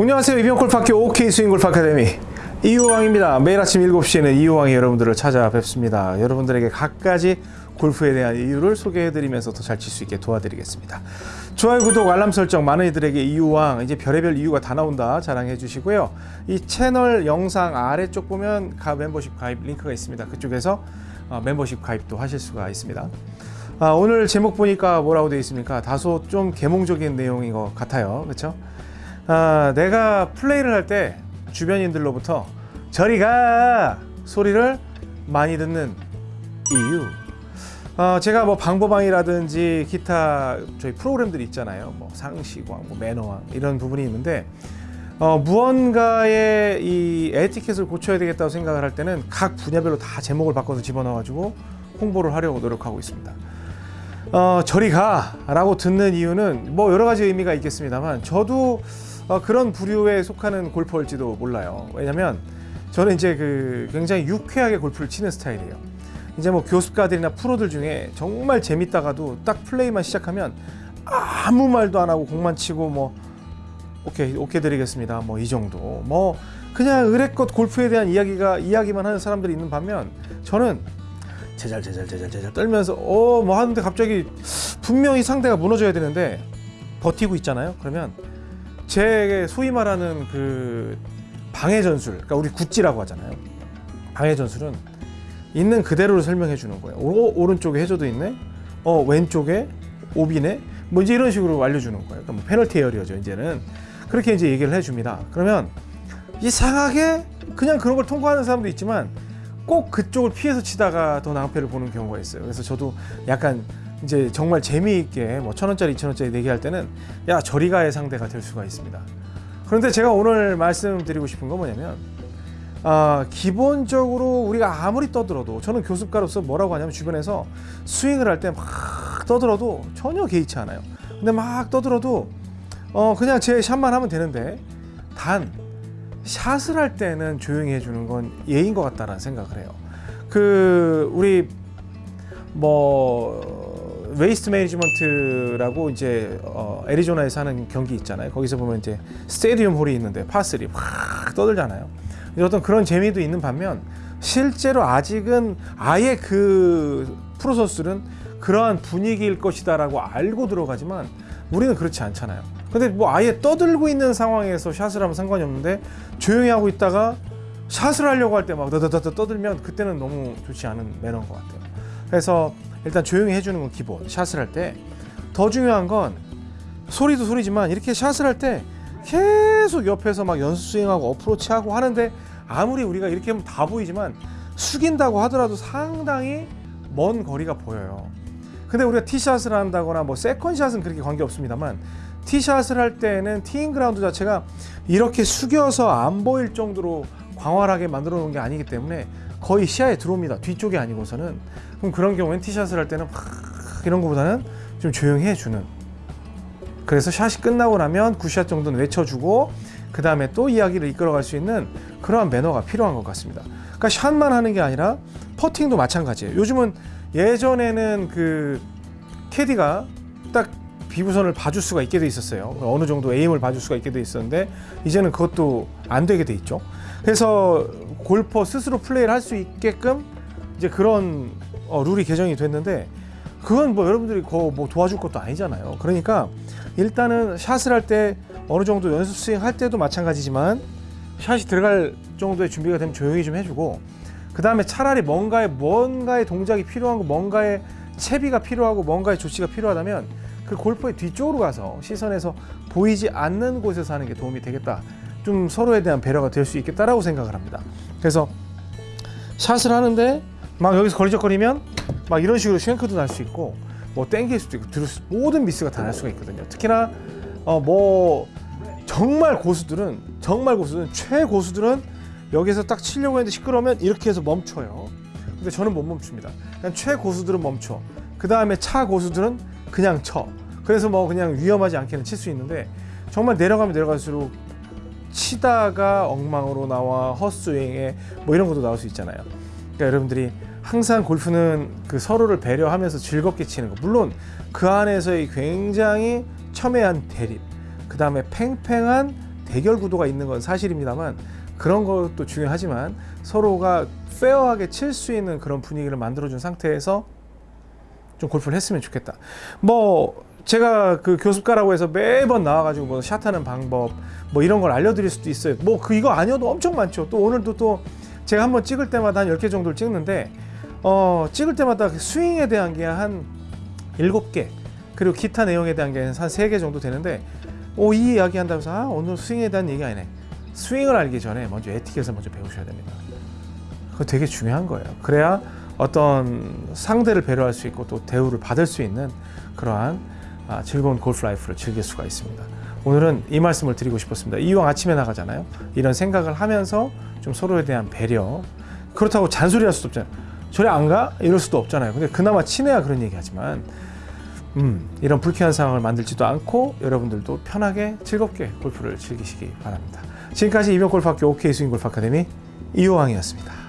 안녕하세요. 이병골프학교 OK 스윙골프 아카데미. 이호왕입니다. 매일 아침 7시에는 이호왕이 여러분들을 찾아뵙습니다. 여러분들에게 각가지 골프에 대한 이유를 소개해드리면서 더 잘 칠 수 있게 도와드리겠습니다. 좋아요 구독 알람 설정 많은 이들에게 이호왕 이제 별의별 이유가 다 나온다 자랑해 주시고요. 이 채널 영상 아래쪽 보면 가 멤버십 가입 링크가 있습니다. 그쪽에서 어, 멤버십 가입도 하실 수가 있습니다. 아, 오늘 제목 보니까 뭐라고 되어 있습니까? 다소 좀 계몽적인 내용인 것 같아요. 그렇죠 아, 내가 플레이를 할 때 주변인들로부터 저리 가 소리를 많이 듣는 이유. 어, 제가 뭐 방법왕이라든지 기타 저희 프로그램들이 있잖아요. 뭐 상식왕, 뭐 매너왕 이런 부분이 있는데 어, 무언가의 이 에티켓을 고쳐야 되겠다고 생각을 할 때는 각 분야별로 다 제목을 바꿔서 집어넣어 가지고 홍보를 하려고 노력하고 있습니다. 어, 저리 가 라고 듣는 이유는 뭐 여러 가지 의미가 있겠습니다만 저도 어, 그런 부류에 속하는 골퍼일지도 몰라요. 왜냐면 저는 이제 그 굉장히 유쾌하게 골프를 치는 스타일이에요. 이제 뭐 교습가들이나 프로들 중에 정말 재밌다가도 딱 플레이만 시작하면 아무 말도 안 하고 공만 치고 뭐 오케이 오케이 드리겠습니다. 뭐 이 정도 뭐 그냥 의뢰껏 골프에 대한 이야기가 이야기만 하는 사람들이 있는 반면 저는 제잘 제잘 제잘 제잘 떨면서 어 뭐 하는데 갑자기 분명히 상대가 무너져야 되는데 버티고 있잖아요. 그러면 제 소위 말하는 그 방해 전술, 그러니까 우리 굿지라고 하잖아요. 방해 전술은 있는 그대로를 설명해 주는 거예요. 오, 오른쪽에 해저도 있네. 어 왼쪽에 오비네. 뭐 이제 이런 식으로 알려주는 거예요. 그러니까 뭐 페널티 에어리어죠. 이제는 그렇게 이제 얘기를 해줍니다. 그러면 이상하게 그냥 그런 걸 통과하는 사람도 있지만 꼭 그쪽을 피해서 치다가 더 낭패를 보는 경우가 있어요. 그래서 저도 약간 이제 정말 재미있게 뭐 천 원짜리 이천 원짜리 내기할 때는 야 저리 가의 상대가 될 수가 있습니다. 그런데 제가 오늘 말씀드리고 싶은 건 뭐냐면 아, 기본적으로 우리가 아무리 떠들어도 저는 교습가로서 뭐라고 하냐면 주변에서 스윙을 할 때 막 떠들어도 전혀 개의치 않아요. 근데 막 떠들어도 어 그냥 제 샷만 하면 되는데 단 샷을 할 때는 조용히 해주는 건 예인 것 같다라는 생각을 해요. 그 우리 뭐 Waste Management라고 이제 어, 애리조나에서 하는 경기 있잖아요. 거기서 보면 이제 스테디움 홀이 있는데 파3 확 떠들잖아요. 어떤 그런 재미도 있는 반면 실제로 아직은 아예 그 프로 선수들은 그러한 분위기일 것이다 라고 알고 들어가지만 우리는 그렇지 않잖아요. 근데 뭐 아예 떠들고 있는 상황에서 샷을 하면 상관이 없는데 조용히 하고 있다가 샷을 하려고 할 때 막 떠들면 그때는 너무 좋지 않은 매너인 것 같아요. 그래서 일단 조용히 해주는 건 기본. 샷을 할 때 더 중요한 건 소리도 소리지만 이렇게 샷을 할 때 계속 옆에서 막 연수 스윙하고 어프로치하고 하는데 아무리 우리가 이렇게 하면 다 보이지만 숙인다고 하더라도 상당히 먼 거리가 보여요. 근데 우리가 티샷을 한다거나 뭐 세컨샷은 그렇게 관계 없습니다만 티샷을 할 때는 티잉 그라운드 자체가 이렇게 숙여서 안 보일 정도로 광활하게 만들어 놓은 게 아니기 때문에 거의 시야에 들어옵니다. 뒤쪽이 아니고서는 그럼 그런 경우엔 티샷을 할 때는 막 이런 것보다는 좀 조용히 해주는 그래서 샷이 끝나고 나면 good shot 정도는 외쳐주고 그 다음에 또 이야기를 이끌어갈 수 있는 그러한 매너가 필요한 것 같습니다. 그러니까 샷만 하는 게 아니라 퍼팅도 마찬가지예요. 요즘은 예전에는 그 캐디가 딱 비부선을 봐줄 수가 있게 돼 있었어요. 어느 정도 에임을 봐줄 수가 있게 돼 있었는데 이제는 그것도 안 되게 돼 있죠. 그래서 골퍼 스스로 플레이를 할 수 있게끔 이제 그런 어, 룰이 개정이 됐는데 그건 뭐 여러분들이 뭐 도와줄 것도 아니잖아요. 그러니까 일단은 샷을 할 때 어느 정도 연습 스윙 할 때도 마찬가지지만 샷이 들어갈 정도의 준비가 되면 조용히 좀 해주고 그 다음에 차라리 뭔가의 뭔가의 동작이 필요한 거 뭔가의 채비가 필요하고 뭔가의 조치가 필요하다면 그 골퍼의 뒤쪽으로 가서 시선에서 보이지 않는 곳에서 하는 게 도움이 되겠다. 좀 서로에 대한 배려가 될 수 있겠다라고 생각을 합니다. 그래서 샷을 하는데 막 여기서 거리적거리면 막 이런 식으로 쉔크도 날 수 있고 뭐 땡길 수도 있고 들을 수, 모든 미스가 다 날 수가 있거든요. 특히나 어 뭐 정말 고수들은 정말 고수들은 최고수들은 여기서 딱 치려고 했는데 시끄러우면 이렇게 해서 멈춰요. 근데 저는 못 멈춥니다. 그냥 최고수들은 멈춰. 그 다음에 차 고수들은 그냥 쳐. 그래서 뭐 그냥 위험하지 않게는 칠 수 있는데 정말 내려가면 내려갈수록 치다가 엉망으로 나와 헛스윙에 뭐 이런 것도 나올 수 있잖아요. 그러니까 여러분들이 항상 골프는 그 서로를 배려하면서 즐겁게 치는 거. 물론 그 안에서의 굉장히 첨예한 대립, 그 다음에 팽팽한 대결 구도가 있는 건 사실입니다만 그런 것도 중요하지만 서로가 페어하게 칠 수 있는 그런 분위기를 만들어준 상태에서 좀 골프를 했으면 좋겠다. 뭐 제가 그 교습가라고 해서 매번 나와가지고 뭐 샷하는 방법 뭐 이런 걸 알려드릴 수도 있어요. 뭐 그 이거 아니어도 엄청 많죠. 또 오늘도 또 제가 한번 찍을 때마다 한 10개 정도를 찍는데 어 찍을 때마다 그 스윙에 대한 게 한 7개 그리고 기타 내용에 대한 게 한 3개 정도 되는데 오 이 이야기 한다고 해서 아 오늘 스윙에 대한 얘기 아니네. 스윙을 알기 전에 먼저 에티켓을 먼저 배우셔야 됩니다. 그거 되게 중요한 거예요. 그래야 어떤 상대를 배려할 수 있고 또 대우를 받을 수 있는 그러한 아, 즐거운 골프 라이프를 즐길 수가 있습니다. 오늘은 이 말씀을 드리고 싶었습니다. 이왕 아침에 나가잖아요. 이런 생각을 하면서 좀 서로에 대한 배려. 그렇다고 잔소리할 수도 없잖아요. 저리 안 가? 이럴 수도 없잖아요. 근데 그나마 친해야 그런 얘기하지만 음, 이런 불쾌한 상황을 만들지도 않고 여러분들도 편하게 즐겁게 골프를 즐기시기 바랍니다. 지금까지 이병골프학교 OK 스윙골프 아카데미 이호왕이었습니다.